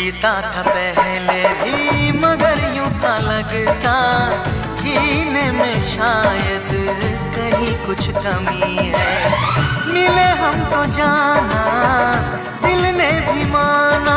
जीता था पहले भी, मगर यूँ था लगता, जीने में शायद कहीं कुछ कमी है। मिले हम तो जाना, दिल ने भी माना